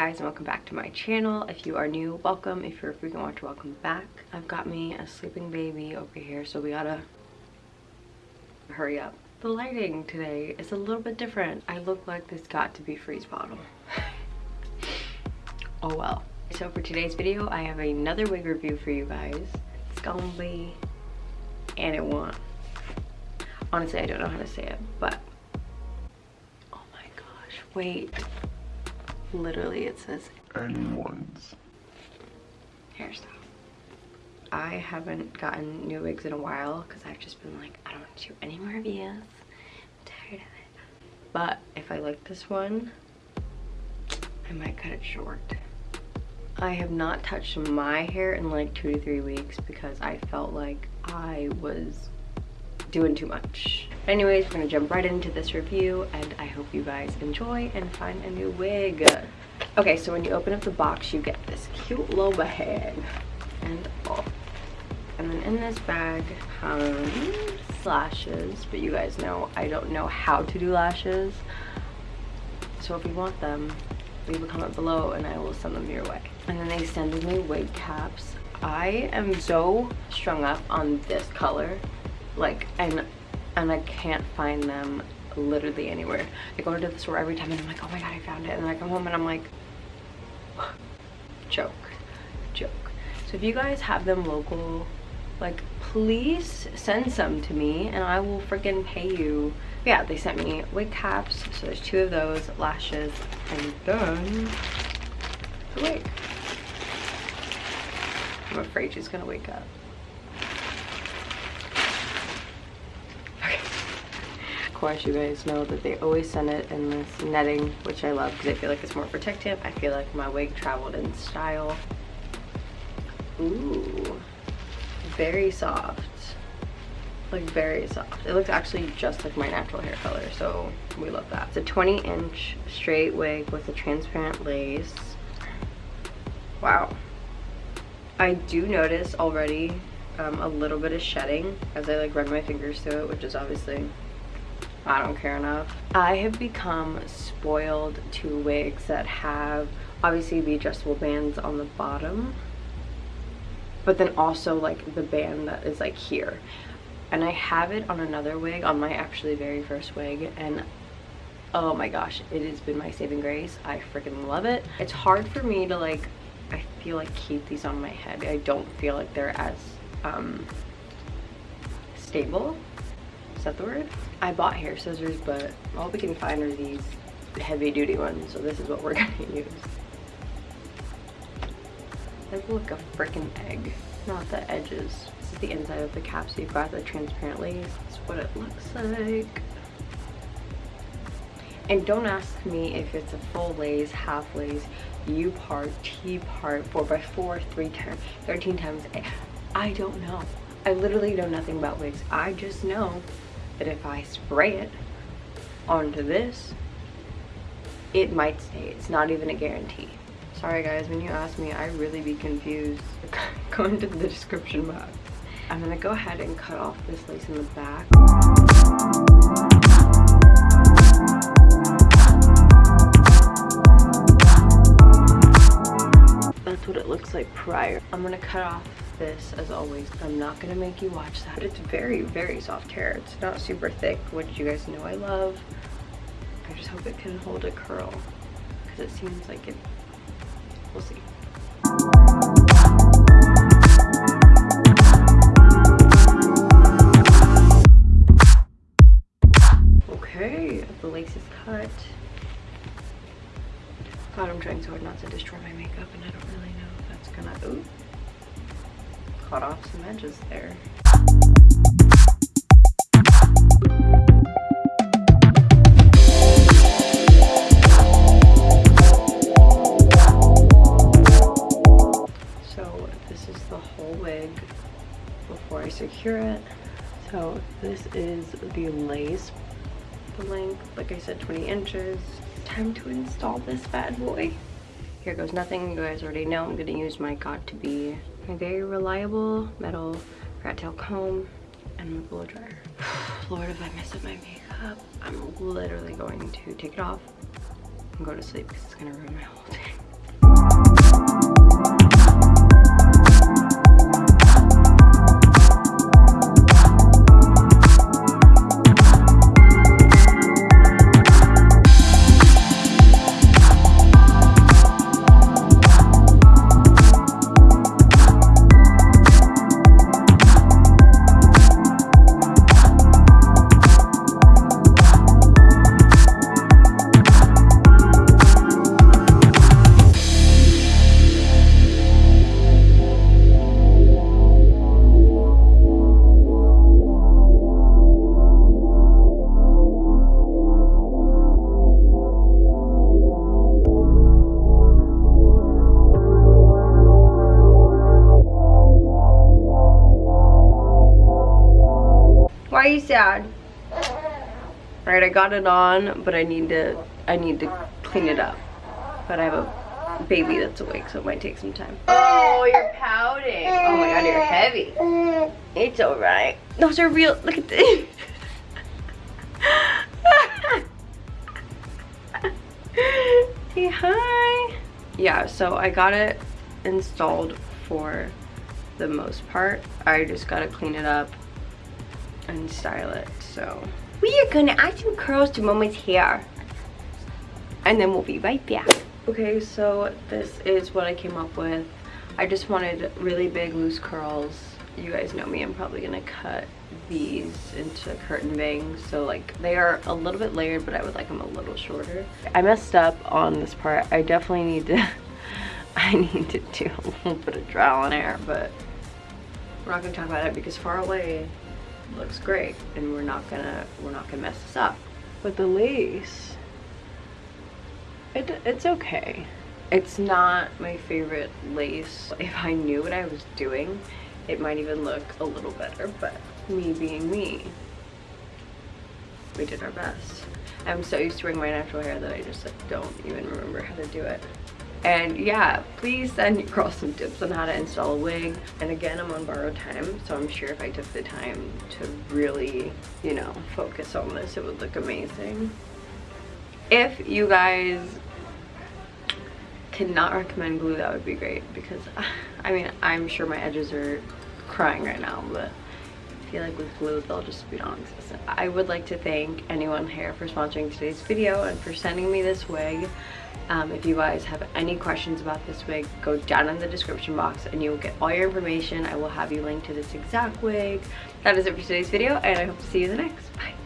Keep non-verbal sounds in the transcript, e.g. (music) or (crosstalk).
guys and welcome back to my channel. If you are new, welcome. If you're a frequent watcher, welcome back. I've got me a sleeping baby over here, so we gotta hurry up. The lighting today is a little bit different. I look like this Got2b freeze bottle. (laughs) oh well. So for today's video, I have another wig review for you guys. It's gonna be and it won't. Honestly, I don't know how to say it, but oh my gosh, wait. Literally, it says anyone's hairstyle. I haven't gotten new wigs in a while because I've just been like, I don't want to do any more reviews. I'm tired of it. But if I like this one, I might cut it short. I have not touched my hair in like two to three weeks because I felt like I was doing too much. Anyways, we're gonna jump right into this review and I hope you guys enjoy and find a new wig. Okay, so when you open up the box, you get this cute little bag and all. And then in this bag comes lashes, but you guys know I don't know how to do lashes. So if you want them, leave a comment below and I will send them your way. And then they sent me wig caps. I am so strung up on this color like and and I can't find them literally anywhere. I go into the store every time and I'm like, oh my god, I found it. And then I come home and I'm like, (sighs) joke, joke. So if you guys have them local, like please send some to me and I will freaking pay you. Yeah, they sent me wig caps. So there's two of those, lashes, and then the wig. I'm afraid she's gonna wake up. Course you guys know that they always send it in this netting which i love because i feel like it's more protective i feel like my wig traveled in style. Ooh, very soft. Like very soft. It looks actually just like my natural hair color so we love that. It's a 20 inch straight wig with a transparent lace. Wow. I do notice already um, a little bit of shedding as i like run my fingers through it which is obviously I don't care enough. I have become spoiled to wigs that have obviously the adjustable bands on the bottom but then also like the band that is like here. And I have it on another wig on my actually very first wig and oh my gosh it has been my saving grace. I freaking love it. It's hard for me to like I feel like keep these on my head. I don't feel like they're as um stable is that the word? I bought hair scissors, but all we can find are these heavy duty ones. So this is what we're (laughs) gonna use. They look a freaking egg, not the edges. This is the inside of the cap, so you've got the transparent lace. That's what it looks like. And don't ask me if it's a full lace, half lace, U part, T part, 4x4, 3 times, 13 times. Eh, I don't know. I literally know nothing about wigs. I just know that if I spray it onto this, it might stay. It's not even a guarantee. Sorry guys, when you ask me, I really be confused. (laughs) go into the description box. I'm gonna go ahead and cut off this lace in the back. That's what it looks like prior. I'm gonna cut off this as always i'm not gonna make you watch that. It's very very soft hair. It's not super thick which you guys know i love. I just hope it can hold a curl because it seems like it we'll see. Okay the lace is cut. God i'm trying so hard not to destroy my makeup and i don't really know if that's gonna cut off some edges there. So this is the whole wig before I secure it. So this is the lace, the length, like I said, 20 inches. Time to install this bad boy. Here goes nothing. You guys already know I'm gonna use my Got2b my very reliable metal rat tail comb and my blow dryer. (sighs) Lord, if I mess up my makeup, I'm literally going to take it off and go to sleep because it's gonna ruin my whole day. Dad. Alright, I got it on, but I need to I need to clean it up. But I have a baby that's awake, so it might take some time. Oh, you're pouting. Oh my god, you're heavy. It's alright. Those are real. Look at this. (laughs) Say hi. Yeah, so I got it installed for the most part. I just gotta clean it up and style it, so. We are gonna add some curls to Mama's hair. And then we'll be right back. Okay, so this is what I came up with. I just wanted really big loose curls. You guys know me, I'm probably gonna cut these into curtain bangs so like they are a little bit layered but I would like them a little shorter. I messed up on this part. I definitely need to (laughs) I need to do (laughs) a little bit of trial and error but we're not gonna talk about it because far away looks great and we're not gonna we're not gonna mess this up. But the lace it, it's okay. It's not my favorite lace. If I knew what I was doing, it might even look a little better, but me being me, we did our best. I'm so used to wearing my natural hair that I just like, don't even remember how to do it. And yeah, please send your girls some tips on how to install a wig. And again, I'm on borrowed time, so I'm sure if I took the time to really, you know, focus on this, it would look amazing. If you guys cannot recommend glue, that would be great because, (laughs) I mean, I'm sure my edges are crying right now, but feel like with glue, they'll just be non-existent. I would like to thank anyone here for sponsoring today's video and for sending me this wig. Um, if you guys have any questions about this wig, go down in the description box and you will get all your information. I will have you linked to this exact wig. That is it for today's video and I hope to see you in the next. Bye.